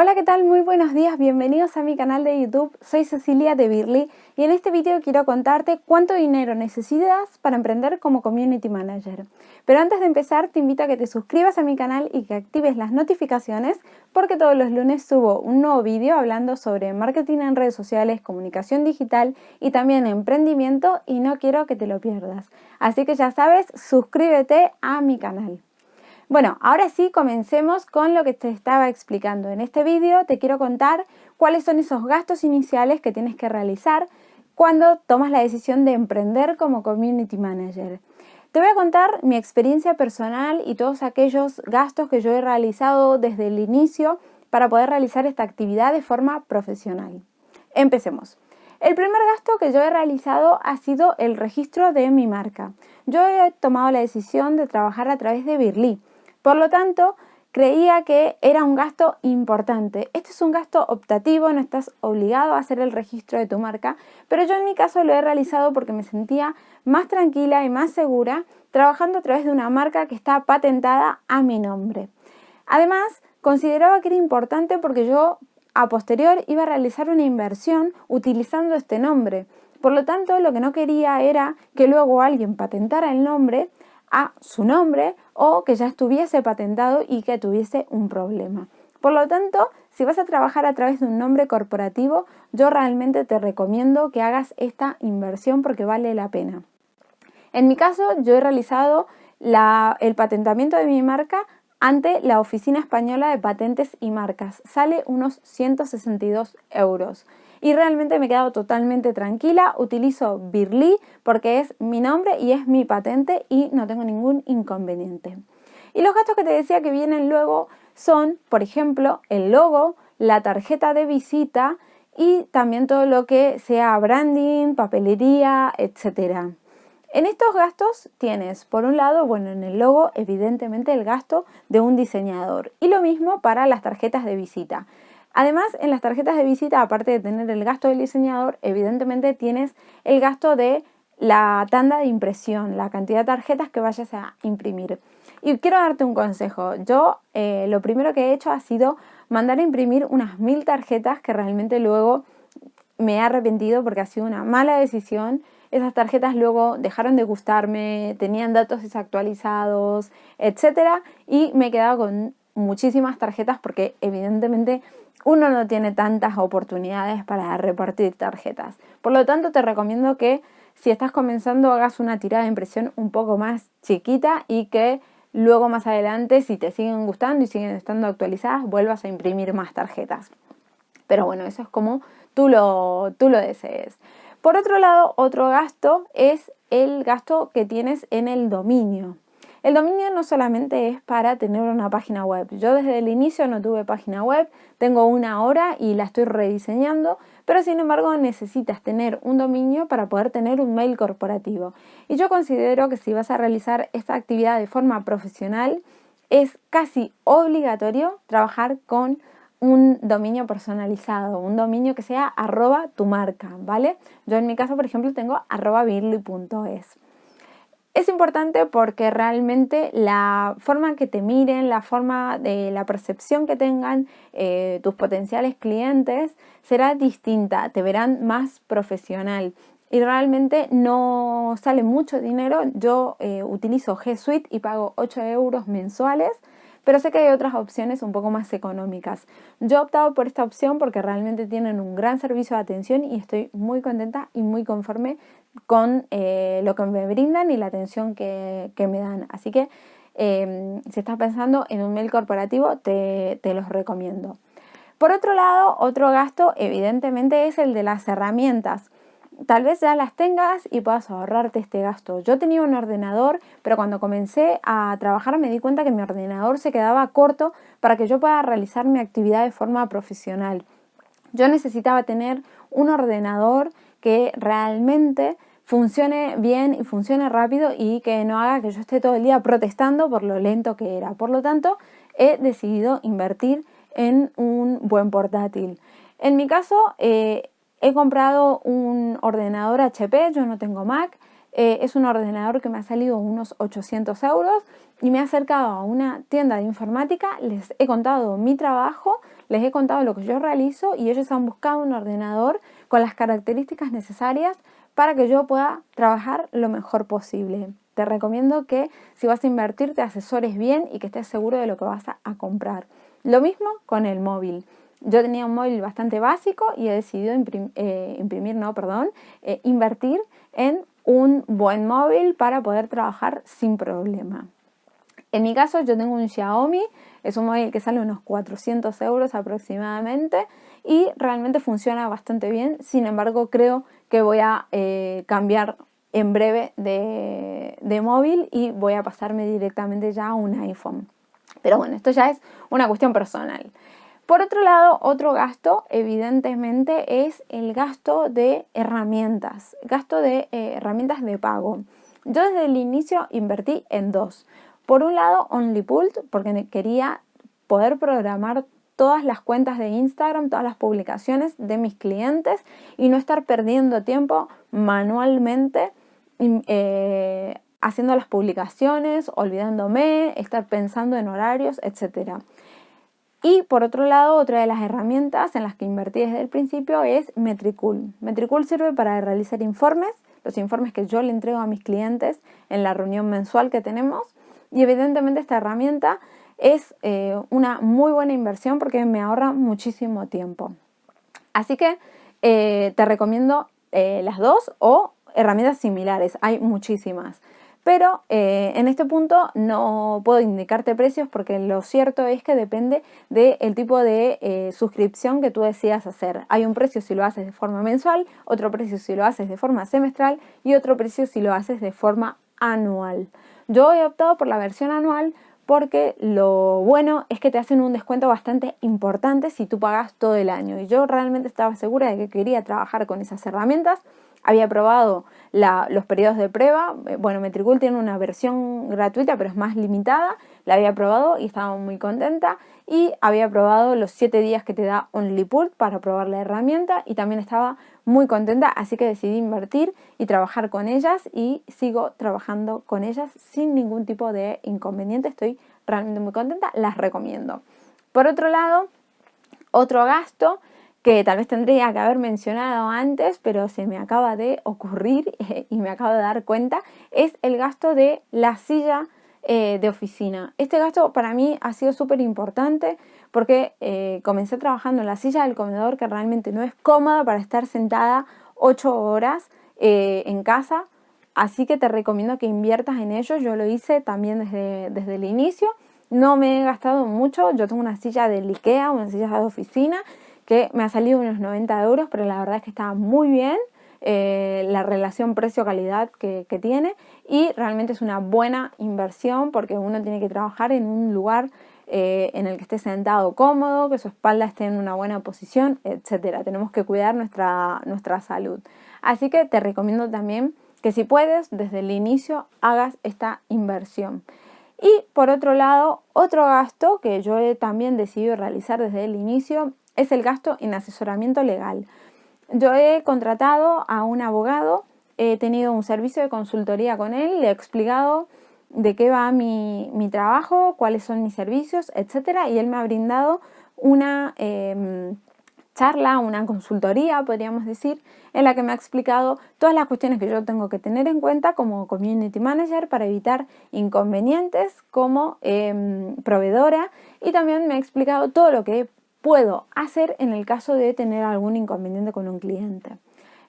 Hola, ¿qué tal? Muy buenos días, bienvenidos a mi canal de YouTube. Soy Cecilia de Birly y en este video quiero contarte cuánto dinero necesitas para emprender como Community Manager. Pero antes de empezar, te invito a que te suscribas a mi canal y que actives las notificaciones porque todos los lunes subo un nuevo vídeo hablando sobre marketing en redes sociales, comunicación digital y también emprendimiento y no quiero que te lo pierdas. Así que ya sabes, suscríbete a mi canal. Bueno, ahora sí comencemos con lo que te estaba explicando. En este vídeo te quiero contar cuáles son esos gastos iniciales que tienes que realizar cuando tomas la decisión de emprender como Community Manager. Te voy a contar mi experiencia personal y todos aquellos gastos que yo he realizado desde el inicio para poder realizar esta actividad de forma profesional. Empecemos. El primer gasto que yo he realizado ha sido el registro de mi marca. Yo he tomado la decisión de trabajar a través de Birly. Por lo tanto, creía que era un gasto importante. Este es un gasto optativo, no estás obligado a hacer el registro de tu marca, pero yo en mi caso lo he realizado porque me sentía más tranquila y más segura trabajando a través de una marca que está patentada a mi nombre. Además, consideraba que era importante porque yo a posterior iba a realizar una inversión utilizando este nombre. Por lo tanto, lo que no quería era que luego alguien patentara el nombre a su nombre o que ya estuviese patentado y que tuviese un problema. Por lo tanto, si vas a trabajar a través de un nombre corporativo, yo realmente te recomiendo que hagas esta inversión porque vale la pena. En mi caso, yo he realizado el patentamiento de mi marca ante la Oficina Española de Patentes y Marcas. Sale unos 162 euros y realmente me he quedado totalmente tranquila. Utilizo Birly porque es mi nombre y es mi patente y no tengo ningún inconveniente. Y los gastos que te decía que vienen luego son, por ejemplo, el logo, la tarjeta de visita y también todo lo que sea branding, papelería, etcétera. En estos gastos tienes, por un lado, bueno, en el logo, evidentemente el gasto de un diseñador. Y lo mismo para las tarjetas de visita. Además, en las tarjetas de visita, aparte de tener el gasto del diseñador, evidentemente tienes el gasto de la tanda de impresión, la cantidad de tarjetas que vayas a imprimir. Y quiero darte un consejo. Yo eh, lo primero que he hecho ha sido mandar a imprimir unas mil tarjetas que realmente luego me he arrepentido porque ha sido una mala decisión. Esas tarjetas luego dejaron de gustarme, tenían datos desactualizados, etc. Y me he quedado con muchísimas tarjetas porque evidentemente uno no tiene tantas oportunidades para repartir tarjetas. Por lo tanto, te recomiendo que si estás comenzando hagas una tirada de impresión un poco más chiquita y que luego más adelante, si te siguen gustando y siguen estando actualizadas, vuelvas a imprimir más tarjetas. Pero bueno, eso es como tú lo, tú lo desees. Por otro lado, otro gasto es el gasto que tienes en el dominio. El dominio no solamente es para tener una página web. Yo desde el inicio no tuve página web, tengo una ahora y la estoy rediseñando, pero sin embargo necesitas tener un dominio para poder tener un mail corporativo. Y yo considero que si vas a realizar esta actividad de forma profesional, es casi obligatorio trabajar con un dominio personalizado, un dominio que sea arroba tu marca, ¿vale? Yo en mi caso, por ejemplo, tengo arroba birly.es. Es importante porque realmente la forma que te miren, la forma de la percepción que tengan eh, tus potenciales clientes será distinta, te verán más profesional y realmente no sale mucho dinero. Yo eh, utilizo G Suite y pago 8 euros mensuales pero sé que hay otras opciones un poco más económicas. Yo he optado por esta opción porque realmente tienen un gran servicio de atención y estoy muy contenta y muy conforme con eh, lo que me brindan y la atención que, me dan. Así que em, si estás pensando en un mail corporativo, te, te los recomiendo. Por otro lado, otro gasto evidentemente es el de las herramientas tal vez ya las tengas y puedas ahorrarte este gasto. Yo tenía un ordenador, pero cuando comencé a trabajar me di cuenta que mi ordenador se quedaba corto para que yo pueda realizar mi actividad de forma profesional. Yo necesitaba tener un ordenador que realmente funcione bien y funcione rápido y que no haga que yo esté todo el día protestando por lo lento que era. Por lo tanto, he decidido invertir en un buen portátil. En mi caso, eh, He comprado un ordenador HP, yo no tengo Mac, eh, es un ordenador que me ha salido unos 800 euros y me he acercado a una tienda de informática, les he contado mi trabajo, les he contado lo que yo realizo y ellos han buscado un ordenador con las características necesarias para que yo pueda trabajar lo mejor posible. Te recomiendo que si vas a invertir te asesores bien y que estés seguro de lo que vas a, comprar. Lo mismo con el móvil. Yo tenía un móvil bastante básico y he decidido eh, imprimir, no, perdón, eh, invertir en un buen móvil para poder trabajar sin problema. En mi caso yo tengo un Xiaomi, es un móvil que sale unos 400 euros aproximadamente y realmente funciona bastante bien, sin embargo creo que voy a eh, cambiar en breve de, de móvil y voy a pasarme directamente ya a un iPhone. Pero bueno, esto ya es una cuestión personal. Por otro lado, otro gasto evidentemente es el gasto de herramientas, gasto de eh, herramientas de pago. Yo desde el inicio invertí en dos. Por un lado, OnlyPult, porque quería poder programar todas las cuentas de Instagram, todas las publicaciones de mis clientes y no estar perdiendo tiempo manualmente eh, haciendo las publicaciones, olvidándome, estar pensando en horarios, etcétera. Y por otro lado, otra de las herramientas en las que invertí desde el principio es Metricool. Metricool sirve para realizar informes, los informes que yo le entrego a mis clientes en la reunión mensual que tenemos. Y evidentemente esta herramienta es eh, una muy buena inversión porque me ahorra muchísimo tiempo. Así que eh, te recomiendo eh, las dos o herramientas similares, hay muchísimas. Pero en este punto no puedo indicarte precios porque lo cierto es que depende del tipo de suscripción que tú decidas hacer. Hay un precio si lo haces de forma mensual, otro precio si lo haces de forma semestral y otro precio si lo haces de forma anual. Yo he optado por la versión anual porque lo bueno es que te hacen un descuento bastante importante si tú pagas todo el año. Y yo realmente estaba segura de que quería trabajar con esas herramientas. Había probado los periodos de prueba, eh, bueno, Metricool tiene una versión gratuita pero es más limitada, la había probado y estaba muy contenta. Y había probado los 7 días que te da OnlyPult para probar la herramienta. Y también estaba muy contenta, así que decidí invertir y trabajar con ellas y sigo trabajando con ellas sin ningún tipo de inconveniente, estoy realmente muy contenta, las recomiendo. Por otro lado, otro gasto que tal vez tendría que haber mencionado antes, pero se me acaba de ocurrir y me acabo de dar cuenta, es el gasto de la silla eh, de oficina. Este gasto para mí ha sido súper importante porque eh, comencé trabajando en la silla del comedor que realmente no es cómoda para estar sentada 8 horas eh, en casa, así que te recomiendo que inviertas en ello. Yo lo hice también desde, desde el inicio. No me he gastado mucho, yo tengo una silla de Ikea, una silla de oficina que me ha salido unos 90 euros, pero la verdad es que está muy bien eh, la relación precio-calidad que, tiene y realmente es una buena inversión porque uno tiene que trabajar en un lugar eh, en el que esté sentado cómodo, que su espalda esté en una buena posición, etcétera. Tenemos que cuidar nuestra, nuestra salud. Así que te recomiendo también que si puedes, desde el inicio hagas esta inversión. Y por otro lado, otro gasto que yo he también decidido realizar desde el inicio es el gasto en asesoramiento legal. Yo he contratado a un abogado, he tenido un servicio de consultoría con él, le he explicado de qué va mi, trabajo, cuáles son mis servicios, etcétera, y él me ha brindado una em, charla, una consultoría, podríamos decir, en la que me ha explicado todas las cuestiones que yo tengo que tener en cuenta como community manager para evitar inconvenientes como em, proveedora y también me ha explicado todo lo que puedo hacer en el caso de tener algún inconveniente con un cliente.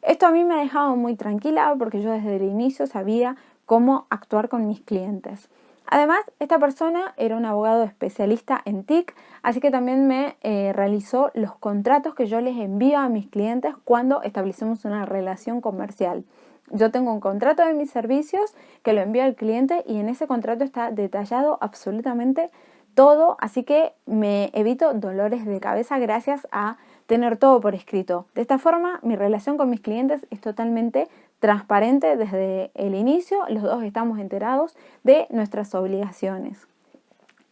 Esto a mí me ha dejado muy tranquila porque yo desde el inicio sabía cómo actuar con mis clientes. Además, esta persona era un abogado especialista en TIC, así que también me eh, realizó los contratos que yo les envío a mis clientes cuando establecemos una relación comercial. Yo tengo un contrato de mis servicios que lo envío al cliente y en ese contrato está detallado absolutamente todo, así que me evito dolores de cabeza gracias a tener todo por escrito. De esta forma, mi relación con mis clientes es totalmente transparente desde el inicio, los dos estamos enterados de nuestras obligaciones.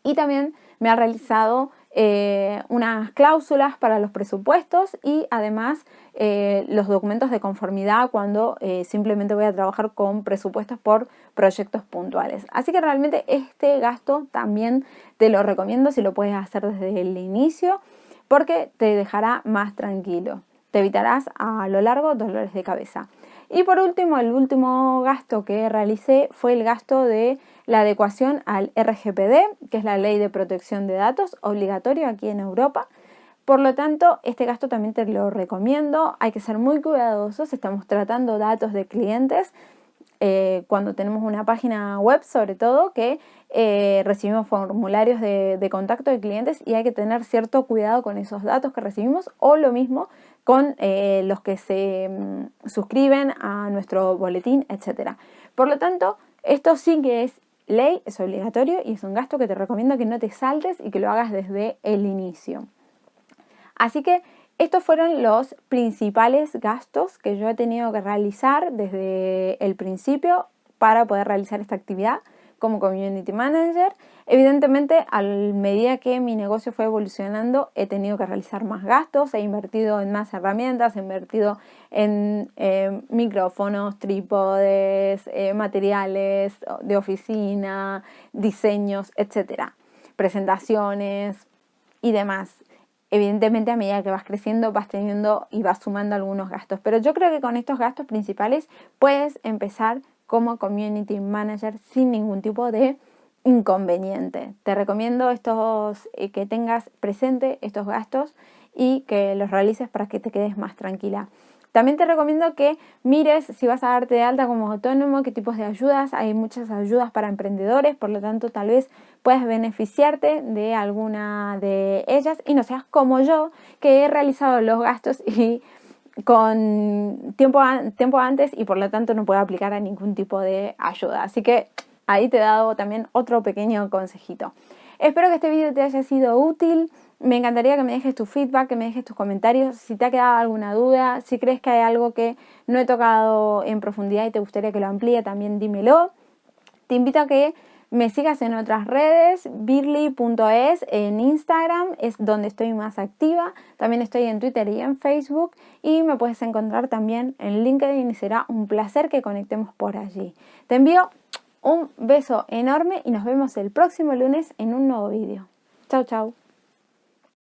Y también me ha realizado eh, unas cláusulas para los presupuestos y además eh, los documentos de conformidad cuando eh, simplemente voy a trabajar con presupuestos por proyectos puntuales. Así que realmente este gasto también te lo recomiendo si lo puedes hacer desde el inicio porque te dejará más tranquilo. Te evitarás a lo largo dolores de cabeza. Y por último, el último gasto que realicé fue el gasto de la adecuación al RGPD, que es la Ley de Protección de Datos, obligatorio aquí en Europa. Por lo tanto, este gasto también te lo recomiendo. Hay que ser muy cuidadosos. Estamos tratando datos de clientes eh, cuando tenemos una página web, sobre todo, que eh, recibimos formularios de, contacto de clientes y hay que tener cierto cuidado con esos datos que recibimos o lo mismo con eh, los que se mm, suscriben a nuestro boletín, etc. Por lo tanto, esto sí que es ley, es obligatorio y es un gasto que te recomiendo que no te saltes y que lo hagas desde el inicio. Así que estos fueron los principales gastos que yo he tenido que realizar desde el principio para poder realizar esta actividad como Community Manager. Evidentemente, a medida que mi negocio fue evolucionando, he tenido que realizar más gastos, he invertido en más herramientas, he invertido en eh, micrófonos, trípodes, eh, materiales de oficina, diseños, etcétera, presentaciones y demás. Evidentemente a medida que vas creciendo vas teniendo y vas sumando algunos gastos, pero yo creo que con estos gastos principales puedes empezar como Community Manager sin ningún tipo de inconveniente. Te recomiendo estos, eh, que tengas presente estos gastos y que los realices para que te quedes más tranquila. También te recomiendo que mires si vas a darte de alta como autónomo, qué tipos de ayudas. Hay muchas ayudas para emprendedores, por lo tanto tal vez puedas beneficiarte de alguna de ellas y no seas como yo, que he realizado los gastos y con tiempo, tiempo antes y por lo tanto no puedo aplicar a ningún tipo de ayuda. Así que ahí te he dado también otro pequeño consejito. Espero que este vídeo te haya sido útil. Me encantaría que me dejes tu feedback, que me dejes tus comentarios, si te ha quedado alguna duda, si crees que hay algo que no he tocado en profundidad y te gustaría que lo amplíe, también dímelo. Te invito a que me sigas en otras redes, birly.es en Instagram, es donde estoy más activa. También estoy en Twitter y en Facebook y me puedes encontrar también en LinkedIn y será un placer que conectemos por allí. Te envío un beso enorme y nos vemos el próximo lunes en un nuevo vídeo. Chao, chao.